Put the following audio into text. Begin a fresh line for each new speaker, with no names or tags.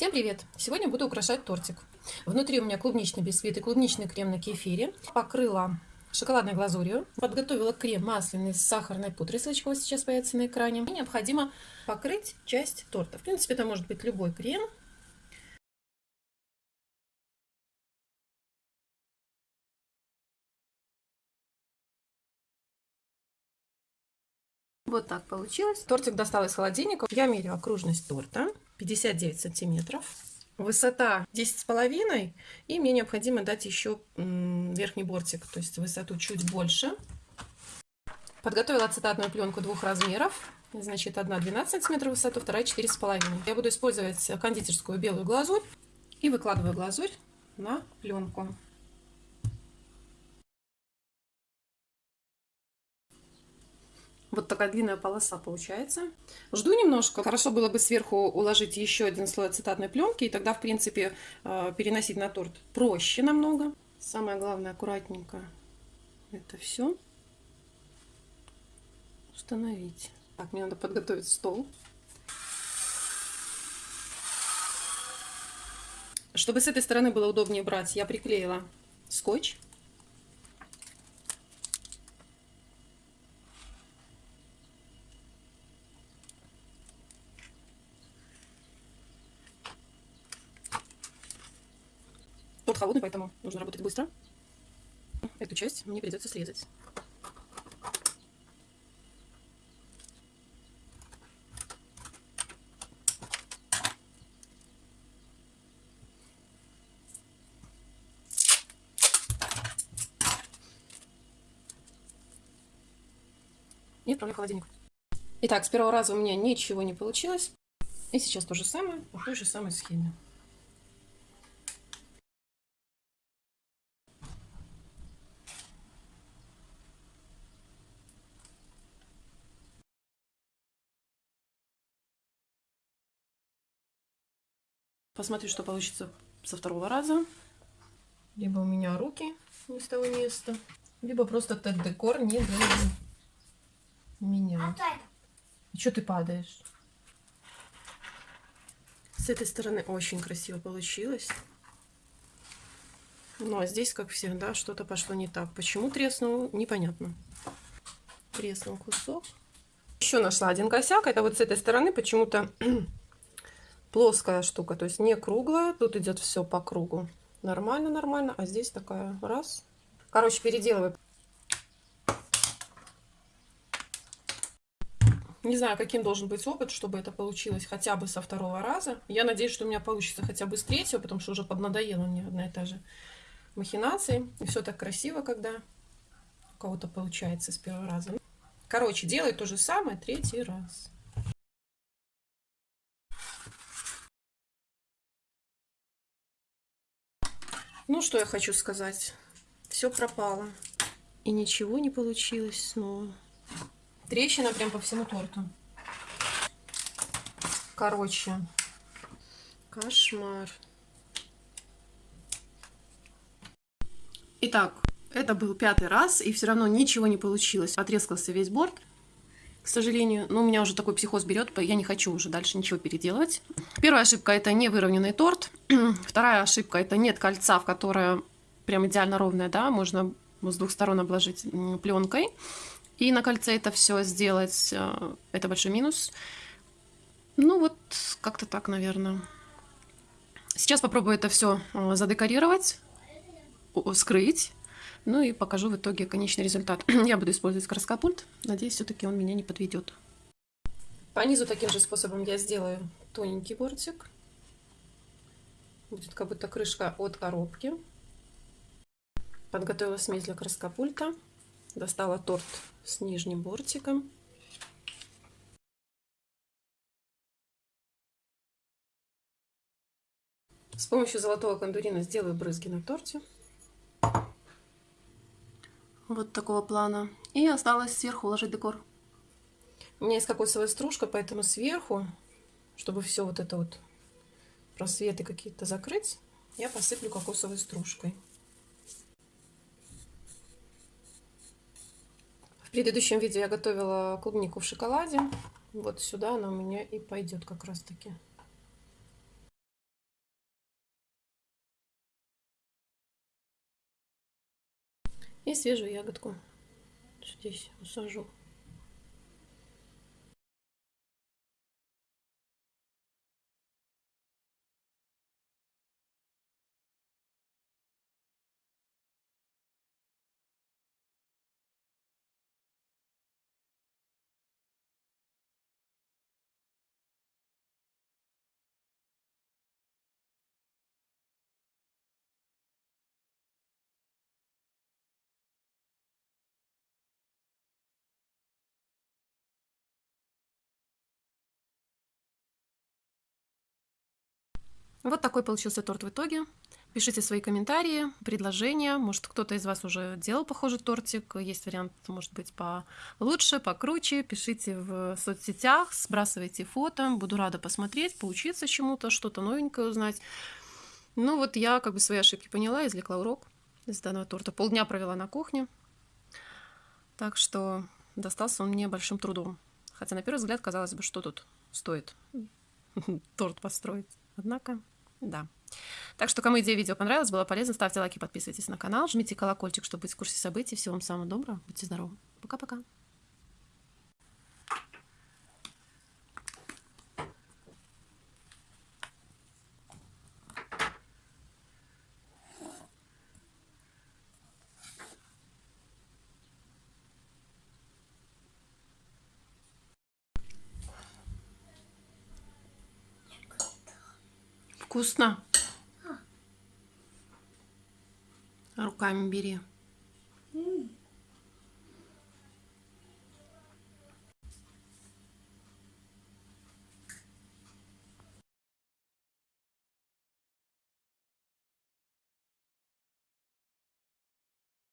Всем привет! Сегодня буду украшать тортик. Внутри у меня клубничный бисквит и клубничный крем на кефире. Покрыла шоколадной глазурью. Подготовила крем масляный с сахарной пудрой. Ссылочка вот сейчас появится на экране. И необходимо покрыть часть торта. В принципе, это может быть любой крем. Вот так получилось. Тортик достал из холодильника. Я меряю окружность торта. 59 сантиметров. Высота 10 с половиной. И мне необходимо дать еще верхний бортик. То есть высоту чуть больше. Подготовила ацетатную пленку двух размеров. Значит, одна 12 сантиметров высоту, вторая 4 с половиной. Я буду использовать кондитерскую белую глазурь. И выкладываю глазурь на пленку. Вот такая длинная полоса получается. Жду немножко. Хорошо было бы сверху уложить еще один слой ацетатной пленки, и тогда, в принципе, э, переносить на торт проще намного. Самое главное, аккуратненько это все установить. Так, мне надо подготовить стол. Чтобы с этой стороны было удобнее брать, я приклеила скотч. Холодный, поэтому нужно работать быстро. Эту часть мне придется срезать. И отправляю в холодильник. Итак, с первого раза у меня ничего не получилось. И сейчас то же самое, по той же самой схеме. Посмотрю, что получится со второго раза. Либо у меня руки не с того места, либо просто этот декор не для меня. И что ты падаешь? С этой стороны очень красиво получилось. Ну, а здесь, как всегда, что-то пошло не так. Почему треснул, непонятно. Треснул кусок. Еще нашла один косяк. Это вот с этой стороны почему-то плоская штука, то есть не круглая. Тут идет все по кругу. Нормально, нормально. А здесь такая раз. Короче, переделываю. Не знаю, каким должен быть опыт, чтобы это получилось хотя бы со второго раза. Я надеюсь, что у меня получится хотя бы с третьего, потому что уже поднадоело мне одна и та же махинации. И все так красиво, когда у кого-то получается с первого раза. Короче, делай то же самое третий раз. Ну, что я хочу сказать. Все пропало. И ничего не получилось снова. Трещина прям по всему торту. Короче. Кошмар. Итак, это был пятый раз, и все равно ничего не получилось. Отрезался весь борт к сожалению. Но у меня уже такой психоз берет, я не хочу уже дальше ничего переделывать. Первая ошибка это не выровненный торт. Вторая ошибка это нет кольца, в которое прям идеально ровное, да, можно с двух сторон обложить пленкой. И на кольце это все сделать, э, это большой минус. Ну вот, как-то так, наверное. Сейчас попробую это все э, задекорировать, скрыть. Ну и покажу в итоге конечный результат. Я буду использовать краскопульт. Надеюсь, все-таки он меня не подведет. По низу таким же способом я сделаю тоненький бортик. Будет как будто крышка от коробки. Подготовила смесь для краскопульта. Достала торт с нижним бортиком. С помощью золотого кондурина сделаю брызги на торте вот такого плана. И осталось сверху уложить декор. У меня есть кокосовая стружка, поэтому сверху, чтобы все вот это вот просветы какие-то закрыть, я посыплю кокосовой стружкой. В предыдущем видео я готовила клубнику в шоколаде. Вот сюда она у меня и пойдет как раз таки. И свежую ягодку здесь усажу. Вот такой получился торт в итоге. Пишите свои комментарии, предложения. Может, кто-то из вас уже делал похожий тортик. Есть вариант, может быть, получше, покруче. Пишите в соцсетях, сбрасывайте фото. Буду рада посмотреть, поучиться чему-то, что-то новенькое узнать. Ну вот я как бы свои ошибки поняла, извлекла урок из данного торта. Полдня провела на кухне. Так что достался он мне большим трудом. Хотя на первый взгляд казалось бы, что тут стоит торт построить. Однако, да. Так что, кому идея видео понравилась, было полезно, ставьте лайки, подписывайтесь на канал, жмите колокольчик, чтобы быть в курсе событий. Всего вам самого доброго, будьте здоровы. Пока-пока. Вкусно. Руками бери.